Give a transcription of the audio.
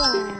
one.